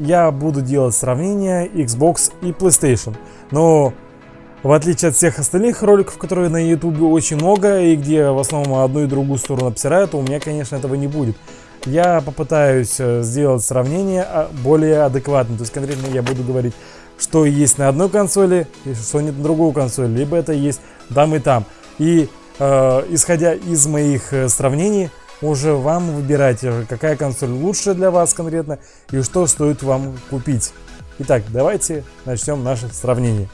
я буду делать сравнение Xbox и PlayStation. Но в отличие от всех остальных роликов, которые на YouTube очень много, и где в основном одну и другую сторону обсирают, у меня, конечно, этого не будет. Я попытаюсь э, сделать сравнение а, более адекватно. То есть конкретно я буду говорить, что есть на одной консоли, и что нет на другой консоли. Либо это есть там и там. И э, исходя из моих э, сравнений, уже вам выбирать, какая консоль лучше для вас конкретно и что стоит вам купить. Итак, давайте начнем наше сравнение.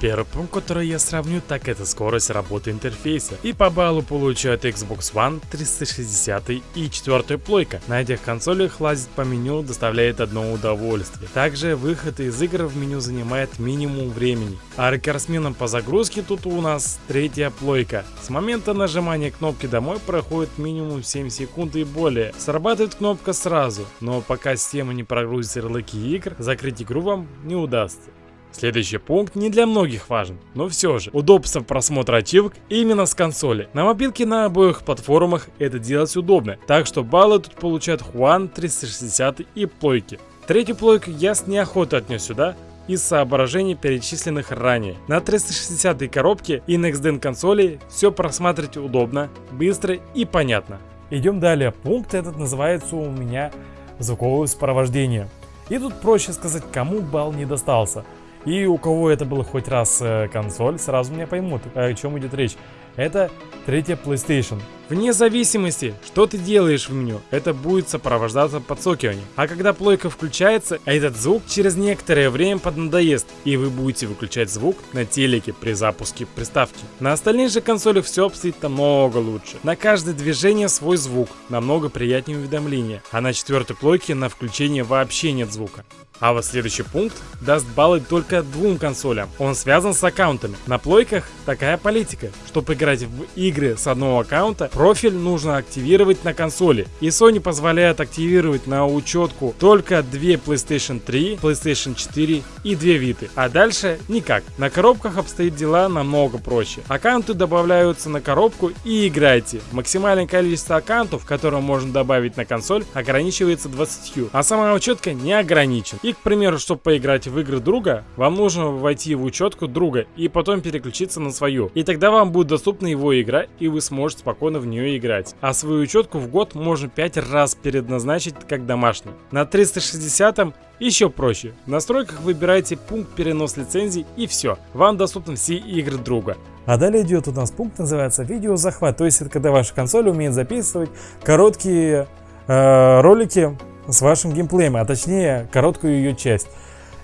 Первый пункт, который я сравню, так это скорость работы интерфейса. И по баллу получают Xbox One, 360 и 4 плойка. На этих консолях лазить по меню доставляет одно удовольствие. Также выход из игр в меню занимает минимум времени. А рекордсменом по загрузке тут у нас третья плойка. С момента нажимания кнопки домой проходит минимум 7 секунд и более. Срабатывает кнопка сразу, но пока система не прогрузит ярлыки игр, закрыть игру вам не удастся. Следующий пункт не для многих важен, но все же. Удобство просмотра ачивок именно с консоли. На мобилке на обоих платформах это делать удобно, так что баллы тут получают Juan 360 и плойки. Третью плойку я с неохотой отнес сюда, из соображений, перечисленных ранее. На 360 коробке и Next консоли все просматривать удобно, быстро и понятно. Идем далее. Пункт этот называется у меня звуковое сопровождение. И тут проще сказать, кому балл не достался. И у кого это было хоть раз э, консоль, сразу меня поймут, о чем идет речь. Это третья PlayStation. Вне зависимости, что ты делаешь в меню, это будет сопровождаться подсокиванием. А когда плойка включается, этот звук через некоторое время поднадоест, и вы будете выключать звук на телеке при запуске приставки. На остальных же консолях все обстоит намного лучше. На каждое движение свой звук, намного приятнее уведомления, а на четвертой плойке на включение вообще нет звука. А вот следующий пункт даст баллы только двум консолям. Он связан с аккаунтами. На плойках такая политика. Чтобы играть в игры с одного аккаунта, профиль нужно активировать на консоли. И Sony позволяет активировать на учетку только две PlayStation 3, PlayStation 4 и две Vita. А дальше никак. На коробках обстоит дела намного проще. Аккаунты добавляются на коробку и играйте. Максимальное количество аккаунтов, которые можно добавить на консоль, ограничивается 20. А сама учетка не ограничена. И, к примеру, чтобы поиграть в игры друга, вам нужно войти в учетку друга и потом переключиться на свою. И тогда вам будет доступна его игра, и вы сможете спокойно в нее играть. А свою учетку в год можно 5 раз предназначить как домашний. На 360 еще проще. В настройках выбирайте пункт перенос лицензий и все. Вам доступны все игры друга. А далее идет у нас пункт, называется видеозахват. То есть это когда ваша консоль умеет записывать короткие э, ролики с вашим геймплеем, а точнее короткую ее часть.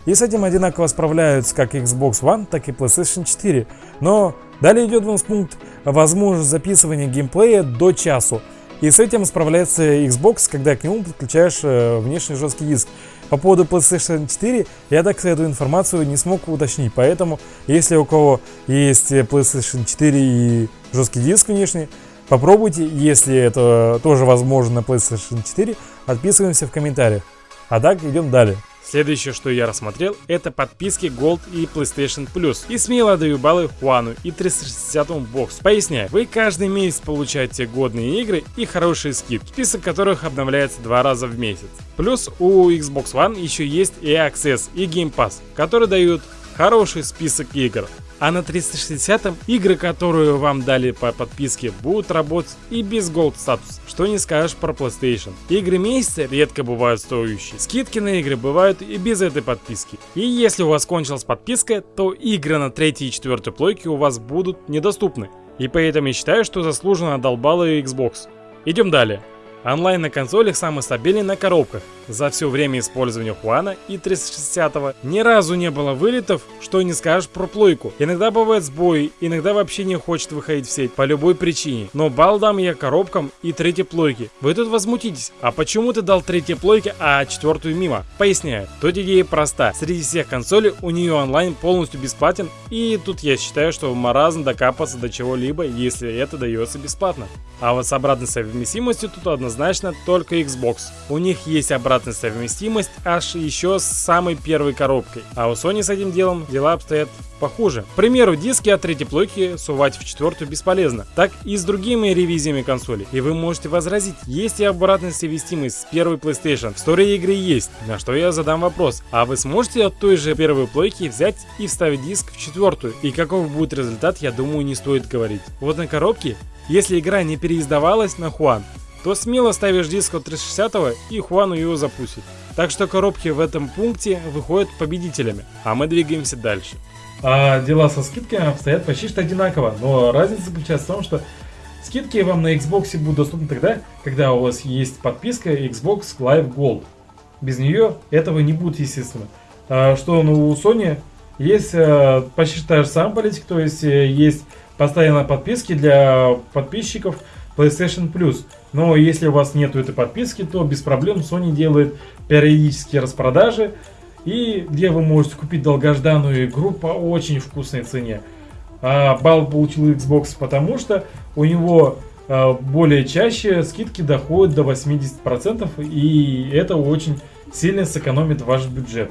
И с этим одинаково справляются как Xbox One, так и PlayStation 4. Но далее идет у нас пункт возможность записывания геймплея до часу. И с этим справляется Xbox, когда к нему подключаешь э, внешний жесткий диск. По поводу PlayStation 4 я так эту информацию не смог уточнить, поэтому если у кого есть PlayStation 4 и жесткий диск внешний, Попробуйте, если это тоже возможно на PlayStation 4, отписываемся в комментариях. А так, идем далее. Следующее, что я рассмотрел, это подписки Gold и PlayStation Plus. И смело даю баллы Хуану и 360 бокс. Поясняю, вы каждый месяц получаете годные игры и хорошие скидки, список которых обновляется два раза в месяц. Плюс у Xbox One еще есть и Access и Game Pass, которые дают хороший список игр. А на 360 игры, которые вам дали по подписке, будут работать и без Gold статус. Что не скажешь про PlayStation. Игры месяца редко бывают стоящие. Скидки на игры бывают и без этой подписки. И если у вас кончилась подписка, то игры на 3 и 4 плойке у вас будут недоступны. И поэтому я считаю, что заслуженно отдолбала Xbox. Идем далее. Онлайн на консолях самый стабильный на коробках. За все время использования Хуана и 360 ни разу не было вылетов, что не скажешь про плойку. Иногда бывает сбои, иногда вообще не хочет выходить в сеть по любой причине. Но бал дам я коробкам и третьей плойке. Вы тут возмутитесь, а почему ты дал третьей плойке, а четвертую мимо? Поясняю. Тут идея проста. Среди всех консолей у нее онлайн полностью бесплатен, и тут я считаю, что маразм докапаться до чего-либо, если это дается бесплатно. А вот с обратной совместимостью тут однозначно только Xbox. У них есть обратная обратная совместимость аж еще с самой первой коробкой. А у Sony с этим делом дела обстоят похуже. К примеру, диски от третьей плойки сувать в четвертую бесполезно. Так и с другими ревизиями консоли. И вы можете возразить, есть и обратная совместимость с первой PlayStation. В истории игры есть. На что я задам вопрос. А вы сможете от той же первой плойки взять и вставить диск в четвертую? И каков будет результат, я думаю, не стоит говорить. Вот на коробке, если игра не переиздавалась на Хуан, то смело ставишь диск от 360 и Хуану его запустит. Так что коробки в этом пункте выходят победителями, а мы двигаемся дальше. А дела со скидками обстоят почти что одинаково, но разница заключается в том, что скидки вам на Xbox будут доступны тогда, когда у вас есть подписка Xbox Live Gold. Без нее этого не будет, естественно. А что ну, у Sony есть а, почти та же самая политика, то есть э, есть постоянные подписки для подписчиков PlayStation Plus. Но если у вас нету этой подписки, то без проблем Sony делает периодические распродажи и где вы можете купить долгожданную игру по очень вкусной цене. А балл получил Xbox, потому что у него а, более чаще скидки доходят до 80%, и это очень сильно сэкономит ваш бюджет.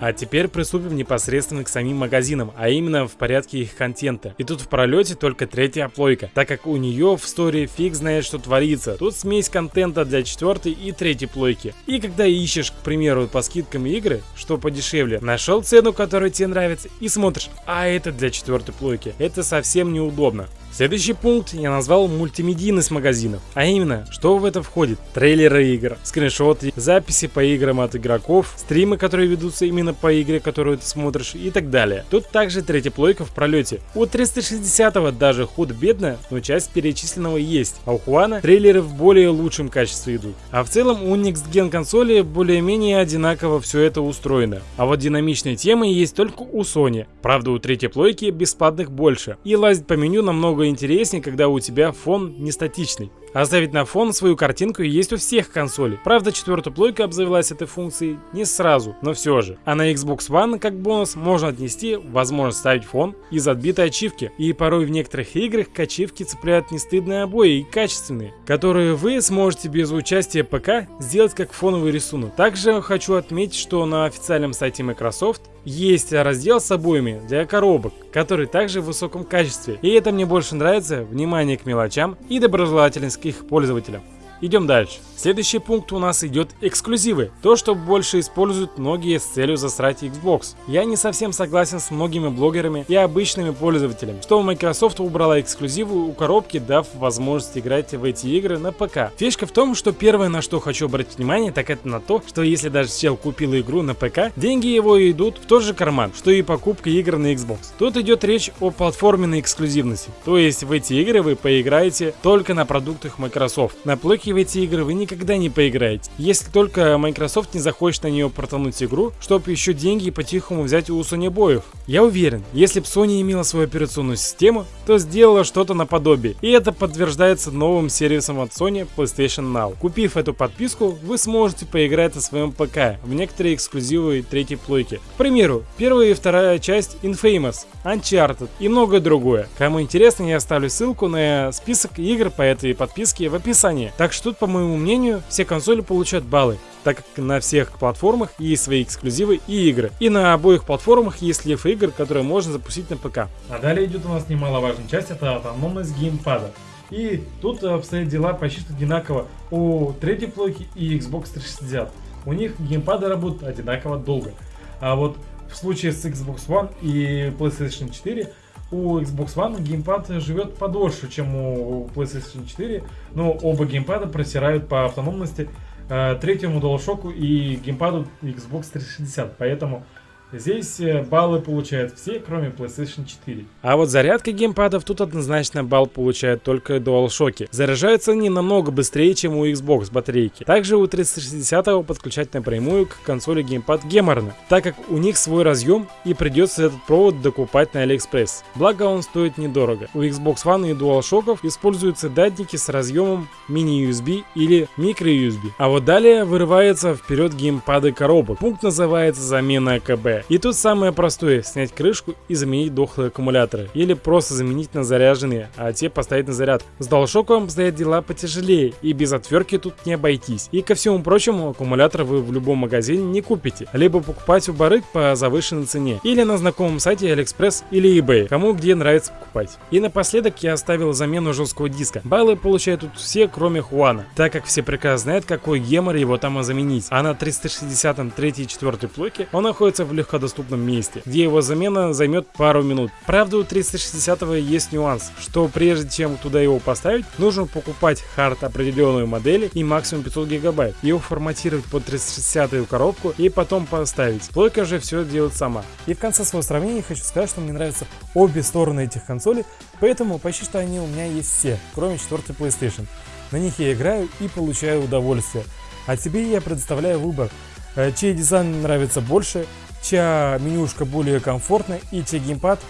А теперь приступим непосредственно к самим магазинам, а именно в порядке их контента. И тут в пролете только третья плойка, так как у нее в истории фиг знает что творится. Тут смесь контента для четвертой и третьей плойки. И когда ищешь, к примеру, по скидкам игры, что подешевле, нашел цену, которая тебе нравится, и смотришь, а это для четвертой плойки. Это совсем неудобно. Следующий пункт я назвал мультимедийность магазинов. А именно, что в это входит? Трейлеры игр, скриншоты, записи по играм от игроков, стримы, которые ведутся именно по игре, которую ты смотришь и так далее. Тут также третья плойка в пролете. У 360 даже худ-бедно, но часть перечисленного есть. А у Хуана трейлеры в более лучшем качестве идут. А в целом у Next Gen консоли более-менее одинаково все это устроено. А вот динамичные темы есть только у Sony. Правда у третьей плойки бесплатных больше. И лазить по меню намного намного интереснее, когда у тебя фон не статичный. Оставить на фон свою картинку есть у всех консолей. Правда, четвертая плойка обзавелась этой функцией не сразу, но все же. А на Xbox One как бонус можно отнести возможность ставить фон из отбитой ачивки. И порой в некоторых играх к ачивке цепляют не стыдные обои и качественные, которые вы сможете без участия ПК сделать как фоновый рисунок. Также хочу отметить, что на официальном сайте Microsoft есть раздел с обоями для коробок, который также в высоком качестве. И это мне больше нравится, внимание к мелочам и доброжелательность к их пользователям. Идем дальше. Следующий пункт у нас идет эксклюзивы. То, что больше используют многие с целью засрать Xbox. Я не совсем согласен с многими блогерами и обычными пользователями, что Microsoft убрала эксклюзивы у коробки, дав возможность играть в эти игры на ПК. Фишка в том, что первое, на что хочу обратить внимание, так это на то, что если даже чел купил игру на ПК, деньги его идут в тот же карман, что и покупка игр на Xbox. Тут идет речь о платформенной эксклюзивности. То есть в эти игры вы поиграете только на продуктах Microsoft. На плойке в эти игры вы никогда не поиграете. Если только Microsoft не захочет на нее протонуть игру, чтобы еще деньги по-тихому взять у Sony боев. Я уверен, если бы Sony имела свою операционную систему, то сделала что-то наподобие. И это подтверждается новым сервисом от Sony PlayStation Now. Купив эту подписку, вы сможете поиграть на своем ПК в некоторые эксклюзивы третьей плойки. К примеру, первая и вторая часть Infamous, Uncharted и многое другое. Кому интересно, я оставлю ссылку на список игр по этой подписке в описании. Так что тут, по моему мнению, все консоли получают баллы, так как на всех платформах есть свои эксклюзивы и игры. И на обоих платформах есть лев игр, которые можно запустить на ПК. А далее идет у нас немаловажная часть, это автономность геймпада. И тут обстоят дела почти одинаково у третьей плойки и Xbox 360. У них геймпады работают одинаково долго. А вот в случае с Xbox One и PlayStation 4 у Xbox One геймпад живет подольше, чем у PlayStation 4, но оба геймпада просирают по автономности э, третьему DualShock и геймпаду Xbox 360, поэтому Здесь э, баллы получают все, кроме PlayStation 4. А вот зарядка геймпадов тут однозначно балл получает только DualShock. Заряжаются они намного быстрее, чем у Xbox батарейки. Также у 360 подключать напрямую к консоли геймпад геморно, так как у них свой разъем и придется этот провод докупать на AliExpress. Благо он стоит недорого. У Xbox One и DualShock используются датники с разъемом mini-USB или micro-USB. А вот далее вырывается вперед геймпады коробок. Пункт называется замена АКБ. И тут самое простое, снять крышку и заменить дохлые аккумуляторы. Или просто заменить на заряженные, а те поставить на заряд. С DualShock обстоят дела потяжелее, и без отвертки тут не обойтись. И ко всему прочему, аккумулятор вы в любом магазине не купите. Либо покупать у барыг по завышенной цене, или на знакомом сайте AliExpress или eBay, кому где нравится покупать. И напоследок я оставил замену жесткого диска. Баллы получают тут все, кроме Хуана, так как все прекрасно знают, какой гемор его там заменить. А на 360 3 и 4 плойке он находится в легкодоступном месте, где его замена займет пару минут. Правда, у 360 есть нюанс, что прежде чем туда его поставить, нужно покупать хард определенной модели и максимум 500 гигабайт, его форматировать под 360 коробку и потом поставить. Плойка же все делает сама. И в конце своего сравнения хочу сказать, что мне нравятся обе стороны этих консолей, поэтому почти что они у меня есть все, кроме 4 PlayStation. На них я играю и получаю удовольствие. А тебе я предоставляю выбор, э, чей дизайн нравится больше, чья менюшка более комфортная и чей геймпад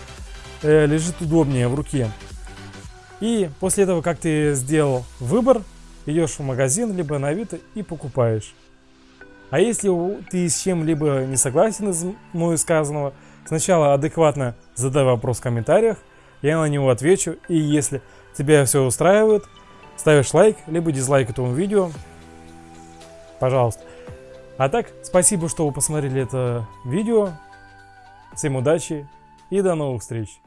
э, лежит удобнее в руке. И после этого, как ты сделал выбор, идешь в магазин, либо на Авито и покупаешь. А если ты с чем-либо не согласен из мной сказанного, сначала адекватно задай вопрос в комментариях, я на него отвечу, и если тебя все устраивает, ставишь лайк, либо дизлайк этому видео, пожалуйста. А так, спасибо, что вы посмотрели это видео, всем удачи и до новых встреч!